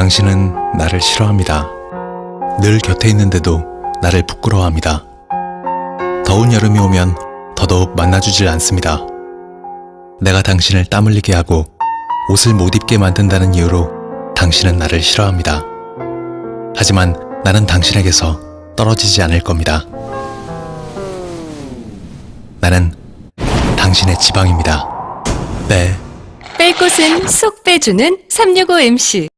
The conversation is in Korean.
당신은 나를 싫어합니다. 늘 곁에 있는데도 나를 부끄러워합니다. 더운 여름이 오면 더더욱 만나주질 않습니다. 내가 당신을 땀 흘리게 하고 옷을 못 입게 만든다는 이유로 당신은 나를 싫어합니다. 하지만 나는 당신에게서 떨어지지 않을 겁니다. 나는 당신의 지방입니다. 네. 뺄 곳은 쏙 빼주는 365MC